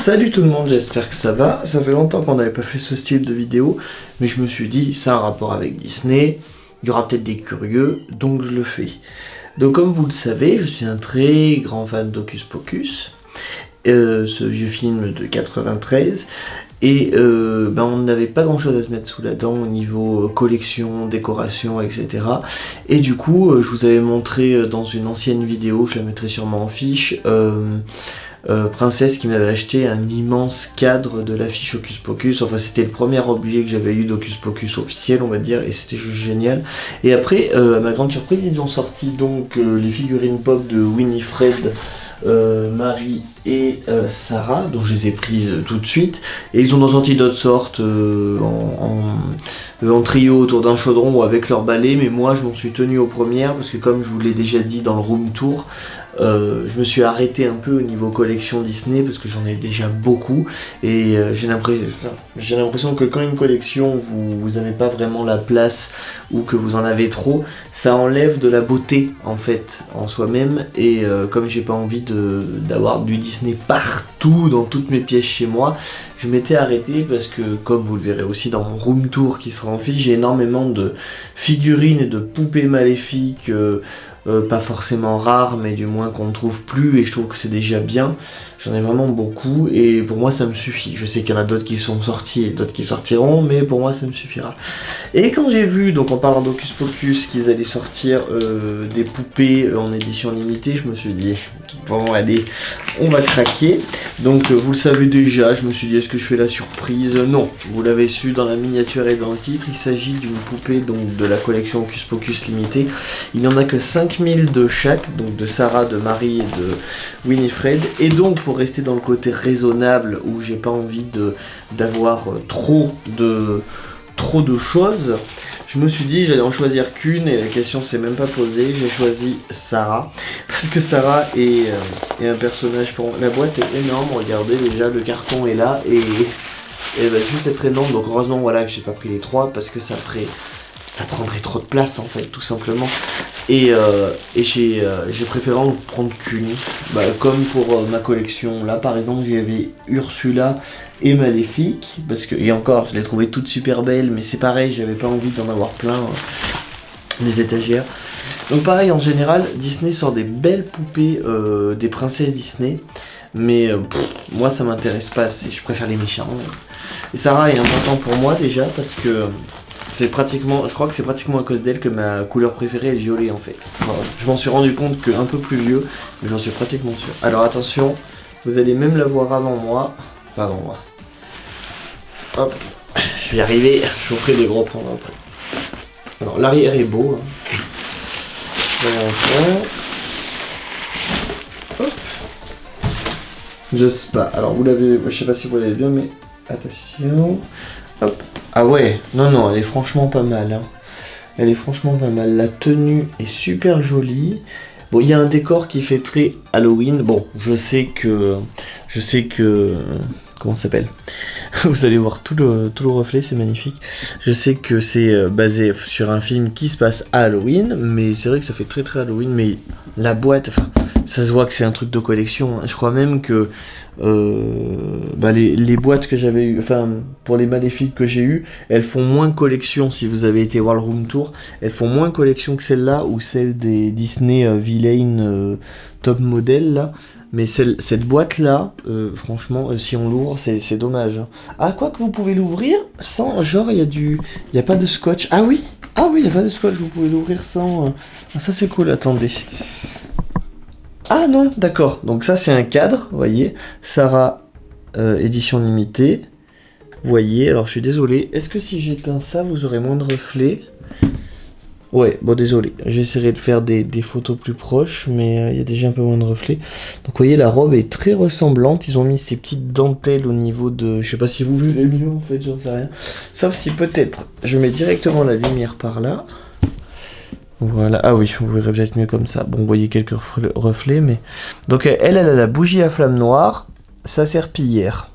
Salut tout le monde, j'espère que ça va. Ça fait longtemps qu'on n'avait pas fait ce style de vidéo, mais je me suis dit, ça a un rapport avec Disney, il y aura peut-être des curieux, donc je le fais. Donc comme vous le savez, je suis un très grand fan d'Hocus Pocus, euh, ce vieux film de 93, et euh, ben, on n'avait pas grand chose à se mettre sous la dent au niveau euh, collection, décoration, etc. Et du coup, je vous avais montré dans une ancienne vidéo, je la mettrai sûrement en fiche, princesse qui m'avait acheté un immense cadre de l'affiche Hocus Pocus. Enfin, c'était le premier objet que j'avais eu d'Hocus Pocus officiel, on va dire, et c'était juste génial. Et après, euh, à ma grande surprise, ils ont sorti donc euh, les figurines pop de Winifred, Marie et Sarah, dont je les ai prises tout de suite. Et ils en ont sorti d'autres sortes en, trio autour d'un chaudron ou avec leur balai, mais moi je m'en suis tenu aux premières parce que comme je vous l'ai déjà dit dans le room tour, euh, je me suis arrêté un peu au niveau collection Disney parce que j'en ai déjà beaucoup et euh, j'ai l'impression que quand une collection vous n'avez pas vraiment la place ou que vous en avez trop, ça enlève de la beauté en fait en soi-même et euh, comme j'ai pas envie d'avoir du Disney partout dans toutes mes pièces chez moi, je m'étais arrêté parce que comme vous le verrez aussi dans mon room tour qui sera en fiche, j'ai énormément de figurines et de poupées maléfiques euh, pas forcément rare, mais du moins qu'on ne trouve plus, et je trouve que c'est déjà bien. J'en ai vraiment beaucoup, et pour moi ça me suffit. Je sais qu'il y en a d'autres qui sont sortis et d'autres qui sortiront, mais pour moi ça me suffira. Et quand j'ai vu, donc en parlant d'Ocus Pocus, qu'ils allaient sortir euh, des poupées en édition limitée, je me suis dit, bon allez, on va craquer. Donc euh, vous le savez déjà, je me suis dit, est-ce que je fais la surprise? Non, vous l'avez su dans la miniature et dans le titre, il s'agit d'une poupée donc de la collection Ocus Pocus limitée. Il n'y en a que 5000 de chaque, donc de Sarah, de Marie et de Winifred. Et donc rester dans le côté raisonnable, où j'ai pas envie d'avoir euh, trop de trop de choses, je me suis dit j'allais en choisir qu'une et la question s'est même pas posée. J'ai choisi Sarah parce que Sarah est, euh, un personnage pour la boîte est énorme. Regardez déjà le carton est là et elle va juste être énorme. Donc heureusement voilà que j'ai pas pris les trois parce que ça ferait ça prendrait trop de place en fait tout simplement. Et, euh, euh, j'ai préféré en prendre qu'une. Bah, comme pour ma collection là par exemple j'avais Ursula et Maléfique, parce que, et encore, je l'ai trouvé toute super belle, mais c'est pareil, j'avais pas envie d'en avoir plein euh, les étagères. Donc pareil, en général, Disney sort des belles poupées euh, des princesses Disney, mais euh, moi ça m'intéresse pas je préfère les méchants. Et Sarah est important pour moi déjà, parce que c'est pratiquement, je crois que c'est pratiquement à cause d'elle que ma couleur préférée est le violet en fait. je m'en suis rendu compte qu'un peu plus vieux, mais j'en suis pratiquement sûr. Alors attention, vous allez même la voir avant moi, pas avant moi, Hop, je vais y arriver, je vous ferai des gros plans après. Alors l'arrière est beau. Hein. Hop. Je sais pas, alors vous l'avez, je sais pas si vous l'avez bien, mais attention. Hop. Ah ouais, non, non, elle est franchement pas mal. Hein. Elle est franchement pas mal. La tenue est super jolie. Bon, il y a un décor qui fait très Halloween. Bon, je sais que... Je sais que comment ça s'appelle? Vous allez voir tout le, tout le reflet, c'est magnifique. Je sais que c'est euh, basé sur un film qui se passe à Halloween, mais c'est vrai que ça fait très très Halloween, mais la boîte, enfin, ça se voit que c'est un truc de collection. Hein. Je crois même que euh, bah, les, boîtes que j'avais eu, enfin pour les maléfiques que j'ai eu, elles font moins collection si vous avez été voir room tour, elles font moins collection que celle-là ou celle des Disney euh, Villain euh, top modèle là. Mais cette boîte là, franchement, si on l'ouvre, c'est dommage. Hein. Ah, quoi que vous pouvez l'ouvrir sans, genre, il y a du, il y a pas de scotch. Ah oui, ah oui, il y a pas de scotch, vous pouvez l'ouvrir sans. Ah, ça c'est cool, attendez. Ah non, d'accord. Donc ça c'est un cadre, vous voyez. Sarah euh, édition limitée. Vous voyez, alors je suis désolé. Est-ce que si j'éteins ça, vous aurez moins de reflets? Ouais, bon désolé. J'essaierai de faire des, photos plus proches, mais euh, il y a déjà un peu moins de reflets. Donc vous voyez, la robe est très ressemblante. Ils ont mis ces petites dentelles au niveau de... Je sais pas si vous voulez mieux en fait, j'en sais rien. Sauf si peut-être je mets directement la lumière par là. Voilà, ah oui, vous verrez peut-être mieux comme ça. Bon, vous voyez quelques reflets, mais... Donc elle, elle a la bougie à flamme noire, sa serpillière.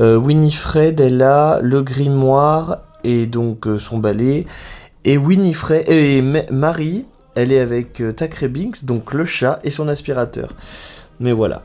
Euh, Winifred, elle a le grimoire et donc euh, son balai. Et Winifred, et Marie, elle est avec euh, Binks, donc le chat et son aspirateur. Mais voilà.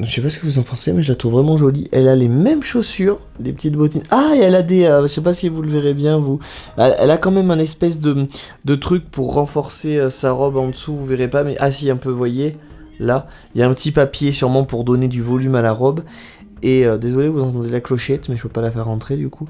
Je sais pas ce que vous en pensez, mais je la trouve vraiment jolie. Elle a les mêmes chaussures, des petites bottines. Ah, et elle a des... Euh, je sais pas si vous le verrez bien, vous. Elle, a quand même un espèce de, de truc pour renforcer euh, sa robe en dessous, vous verrez pas. Mais ah si, un peu, voyez Là, il y a un petit papier sûrement pour donner du volume à la robe. Et euh, désolé, vous entendez la clochette, mais je peux pas la faire rentrer du coup.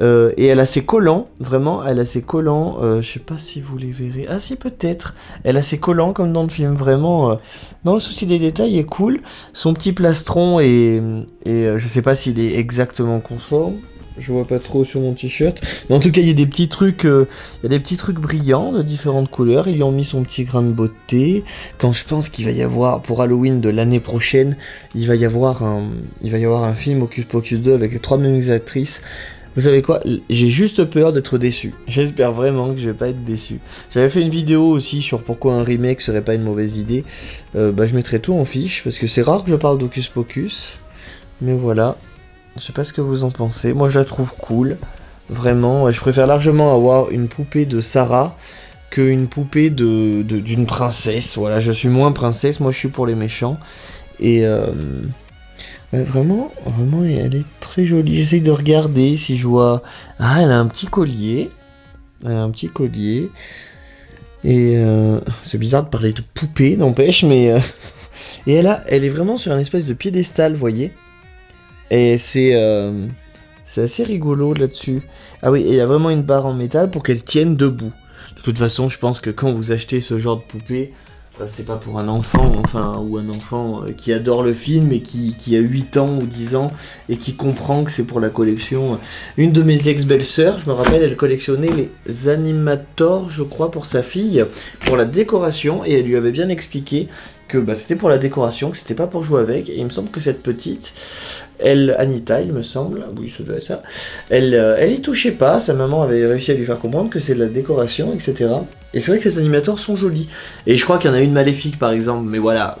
Euh, et elle a ses collants, vraiment, elle a ses collants. Euh, je sais pas si vous les verrez. Ah si, peut-être. Elle a ses collants comme dans le film, vraiment. dans le souci des détails, est cool. Son petit plastron et, et je sais pas s'il est exactement conforme. Je vois pas trop sur mon t-shirt. Mais en tout cas, il y a des petits trucs, euh, y a des petits trucs brillants de différentes couleurs. Ils lui ont mis son petit grain de beauté. Quand je pense qu'il va y avoir, pour Halloween de l'année prochaine, il va y avoir un, film Ocus Pocus 2 avec les trois mêmes actrices. Vous savez quoi? J'ai juste peur d'être déçu. J'espère vraiment que je vais pas être déçu. J'avais fait une vidéo aussi sur pourquoi un remake serait pas une mauvaise idée. Euh, bah, je mettrai tout en fiche parce que c'est rare que je parle d'Ocus Pocus. Mais voilà, je sais pas ce que vous en pensez. Moi, je la trouve cool. Vraiment, je préfère largement avoir une poupée de Sarah qu'une poupée de d'une princesse. Voilà, je suis moins princesse. Moi, je suis pour les méchants. Et euh, vraiment, vraiment, elle est très jolie. J'essaye de regarder si je vois. Ah, elle a un petit collier. Elle a un petit collier. Et euh, c'est bizarre de parler de poupée, n'empêche, mais. Euh, et elle, a, elle est vraiment sur un espèce de piédestal, vous voyez et c'est euh, assez rigolo là-dessus. Ah oui, il y a vraiment une barre en métal pour qu'elle tienne debout. De toute façon, je pense que quand vous achetez ce genre de poupée, euh, c'est pas pour un enfant, enfin, ou un enfant euh, qui adore le film et qui, qui, a 8 ans ou 10 ans et qui comprend que c'est pour la collection. Une de mes ex-belles-sœurs, je me rappelle, elle collectionnait les animators, je crois, pour sa fille, pour la décoration, et elle lui avait bien expliqué que bah, c'était pour la décoration, que c'était pas pour jouer avec, et il me semble que cette petite, elle, Anita, il me semble, oui, ça doit être ça, elle, euh, elle y touchait pas, sa maman avait réussi à lui faire comprendre que c'est de la décoration, etc. Et c'est vrai que les animateurs sont jolis. Et je crois qu'il y en a une maléfique par exemple, mais voilà.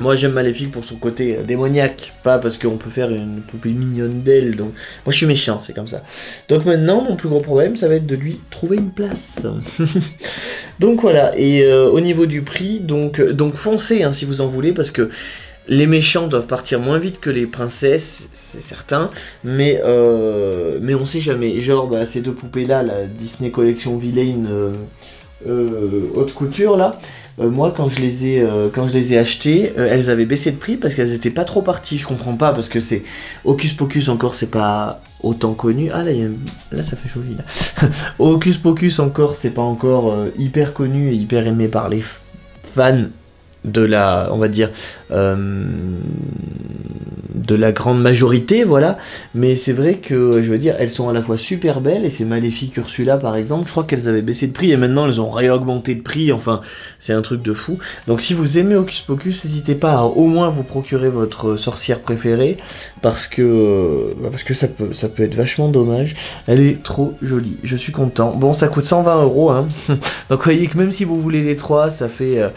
Moi j'aime Maléfique pour son côté euh, démoniaque, pas parce qu'on peut faire une poupée mignonne d'elle. Donc moi je suis méchant, c'est comme ça. Donc maintenant mon plus gros problème ça va être de lui trouver une place. donc voilà. Et euh, au niveau du prix, donc donc foncez hein, si vous en voulez parce que les méchants doivent partir moins vite que les princesses, c'est certain, mais, euh, mais on sait jamais. Genre, bah, ces deux poupées-là, la Disney Collection Villain euh, euh, haute couture, là, moi, quand je les ai, achetées, elles avaient baissé de prix parce qu'elles étaient pas trop parties. Je comprends pas parce que c'est Hocus Pocus encore, c'est pas autant connu. Ah là, là ça fait chaud là. Hocus Pocus encore, c'est pas encore hyper connu et hyper aimé par les fans de la, on va dire, euh, de la grande majorité, voilà. Mais c'est vrai que, je veux dire, elles sont à la fois super belles, et c'est Maléfique Ursula, par exemple, je crois qu'elles avaient baissé de prix, et maintenant elles ont réaugmenté de prix, enfin, c'est un truc de fou. Donc si vous aimez Hocus Pocus, n'hésitez pas à au moins vous procurer votre sorcière préférée, parce que, bah, parce que ça peut, ça peut être vachement dommage. Elle est trop jolie, je suis content. Bon, ça coûte 120 euros, hein. Donc vous voyez que même si vous voulez les trois, ça fait... Euh,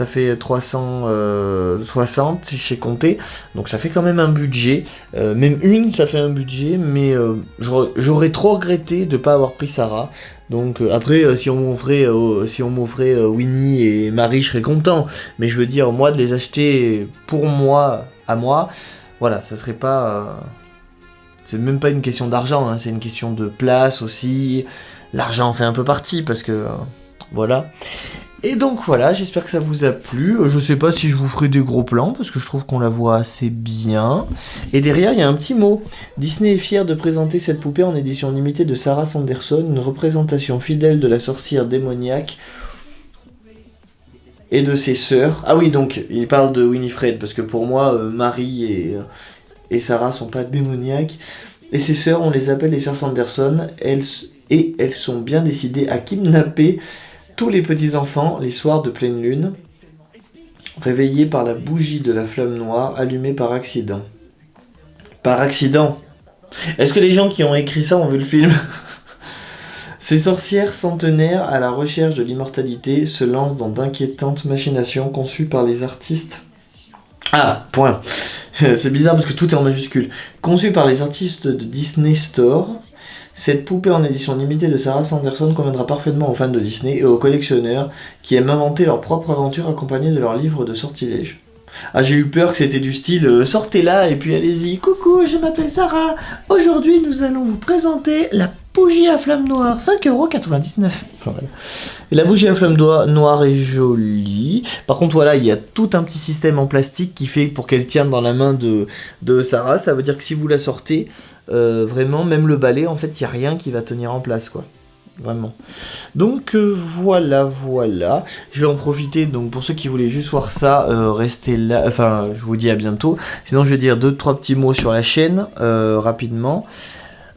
ça fait 360 euh, si j'ai compté, donc ça fait quand même un budget, euh, même une ça fait un budget, mais euh, j'aurais trop regretté de ne pas avoir pris Sarah, donc après si on m'offrait si on Winnie et Marie je serais content, mais je veux dire moi de les acheter pour moi, à moi, voilà, ça serait pas... c'est même pas une question d'argent, hein, c'est une question de place aussi, l'argent fait un peu partie parce que... voilà. Et donc voilà, j'espère que ça vous a plu. Euh, je sais pas si je vous ferai des gros plans parce que je trouve qu'on la voit assez bien. Et derrière, il y a un petit mot. Disney est fier de présenter cette poupée en édition limitée de Sarah Sanderson, une représentation fidèle de la sorcière démoniaque et de ses sœurs. Ah oui, donc il parle de Winifred parce que pour moi, euh, Marie et, euh, et Sarah sont pas démoniaques. Et ses sœurs, on les appelle les sœurs Sanderson. Elles, et elles sont bien décidées à kidnapper tous les petits-enfants les soirs de pleine lune, réveillés par la bougie de la flamme noire allumée par accident. Par accident Est-ce que les gens qui ont écrit ça ont vu le film? Ces sorcières centenaires à la recherche de l'immortalité se lancent dans d'inquiétantes machinations conçues par les artistes. Ah, point. C'est bizarre parce que tout est en majuscule. Conçues par les artistes de Disney Store, cette poupée en édition limitée de Sarah Sanderson conviendra parfaitement aux fans de Disney et aux collectionneurs qui aiment inventer leur propre aventure accompagnée de leurs livres de sortilèges. Ah, j'ai eu peur que c'était du style euh, sortez là et puis allez-y. Coucou, je m'appelle Sarah. Aujourd'hui, nous allons vous présenter la bougie à flamme noire, 5,99€. Enfin, Et la bougie à flamme noire est jolie. Par contre, voilà, il y a tout un petit système en plastique qui fait pour qu'elle tienne dans la main de, de Sarah. Ça veut dire que si vous la sortez, euh, vraiment, même le balai, en fait, il n'y a rien qui va tenir en place, quoi vraiment. Donc euh, voilà, voilà. Je vais en profiter, donc pour ceux qui voulaient juste voir ça, euh, restez là, enfin je vous dis à bientôt. Sinon je vais dire deux, trois petits mots sur la chaîne, rapidement.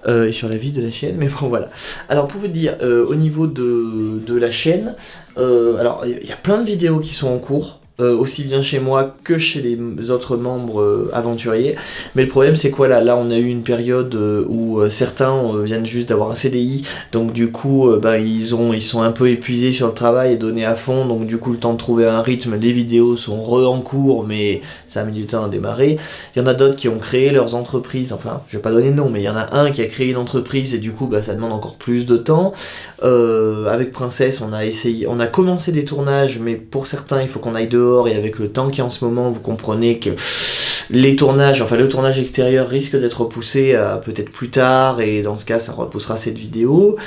Et sur la vie de la chaîne, mais bon voilà. Alors pour vous dire, au niveau de, de la chaîne, alors il y a plein de vidéos qui sont en cours, euh, aussi bien chez moi que chez les autres membres euh, aventuriers. Mais le problème c'est quoi là? Là on a eu une période euh, où certains viennent juste d'avoir un CDI, donc du coup ben, ils, ont, ils sont un peu épuisés sur le travail et donnés à fond, donc du coup le temps de trouver un rythme, les vidéos sont re en cours mais ça a mis du temps à démarrer. Il y en a d'autres qui ont créé leurs entreprises, enfin je vais pas donner de nom mais il y en a un qui a créé une entreprise et du coup bah, ça demande encore plus de temps. avec Princesse on a essayé, on a commencé des tournages mais pour certains il faut qu'on aille et avec le temps qui est en ce moment, vous comprenez que les tournages, enfin le tournage extérieur risque d'être repoussé à peut-être plus tard et dans ce cas ça repoussera cette vidéo.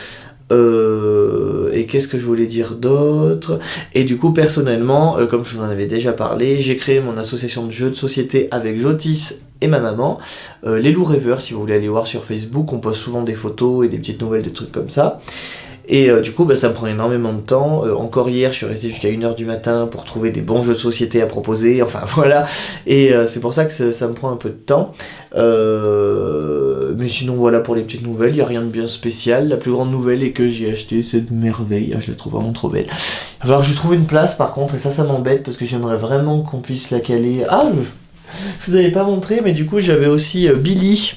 Euh, et qu'est-ce que je voulais dire d'autre? Et du coup, personnellement, euh, comme je vous en avais déjà parlé, j'ai créé mon association de jeux de société avec Jotis et ma maman, euh, les loups rêveurs, si vous voulez aller voir sur Facebook, on poste souvent des photos et des petites nouvelles, des trucs comme ça. Et euh, du coup, bah, ça me prend énormément de temps. Euh, encore hier, je suis resté jusqu'à 1h du matin pour trouver des bons jeux de société à proposer. Enfin voilà. Et euh, c'est pour ça que ça, me prend un peu de temps. mais sinon, voilà pour les petites nouvelles. Il n'y a rien de bien spécial. La plus grande nouvelle est que j'ai acheté cette merveille. Ah, je la trouve vraiment trop belle. Il je trouve une place par contre. Et ça, ça m'embête parce que j'aimerais vraiment qu'on puisse la caler. Ah, je vous avais pas montré, mais du coup j'avais aussi euh, Billy,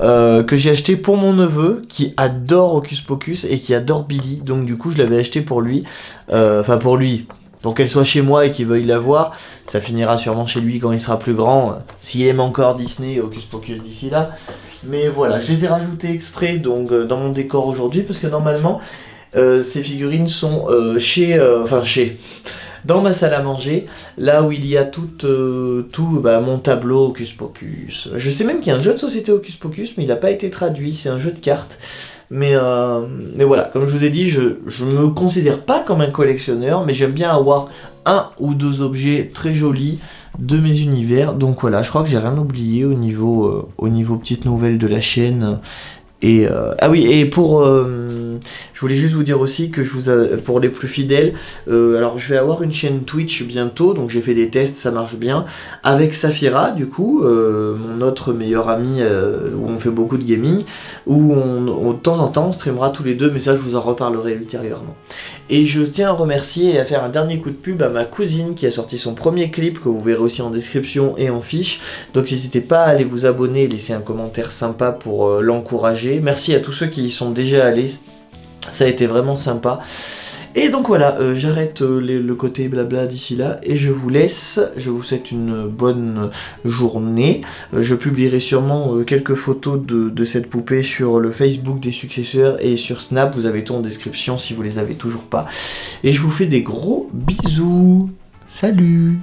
euh, que j'ai acheté pour mon neveu, qui adore Hocus Pocus et qui adore Billy, donc du coup je l'avais acheté pour lui, euh, enfin pour lui, pour qu'elle soit chez moi et qu'il veuille la voir, ça finira sûrement chez lui quand il sera plus grand, s'il aime encore Disney et Hocus Pocus d'ici là. Mais voilà, je les ai rajoutés exprès donc dans mon décor aujourd'hui, parce que normalement ces figurines sont chez... enfin chez dans ma salle à manger, là où il y a tout, euh, tout bah, mon tableau Hocus Pocus. Je sais même qu'il y a un jeu de société Hocus Pocus, mais il n'a pas été traduit, c'est un jeu de cartes. Mais, euh, mais voilà, comme je vous ai dit, je ne me considère pas comme un collectionneur, mais j'aime bien avoir un ou deux objets très jolis de mes univers. Donc voilà, je crois que j'ai rien oublié au niveau, euh, au niveau petite nouvelle de la chaîne. Et, ah oui, et pour je voulais juste vous dire aussi que je vous pour les plus fidèles, euh, alors je vais avoir une chaîne Twitch bientôt, donc j'ai fait des tests, ça marche bien, avec Safira du coup, euh, mon autre meilleur ami euh, où on fait beaucoup de gaming, où on, de temps en temps on streamera tous les deux, mais ça je vous en reparlerai ultérieurement. Et je tiens à remercier et à faire un dernier coup de pub à ma cousine qui a sorti son premier clip que vous verrez aussi en description et en fiche. Donc n'hésitez pas à aller vous abonner laisser un commentaire sympa pour l'encourager. Merci à tous ceux qui y sont déjà allés, ça a été vraiment sympa. Et donc voilà, euh, j'arrête euh, le côté blabla d'ici là et je vous laisse. Je vous souhaite une bonne journée. Euh, je publierai sûrement quelques photos de, cette poupée sur le Facebook des successeurs et sur Snap. Vous avez tout en description si vous les avez toujours pas. Et je vous fais des gros bisous. Salut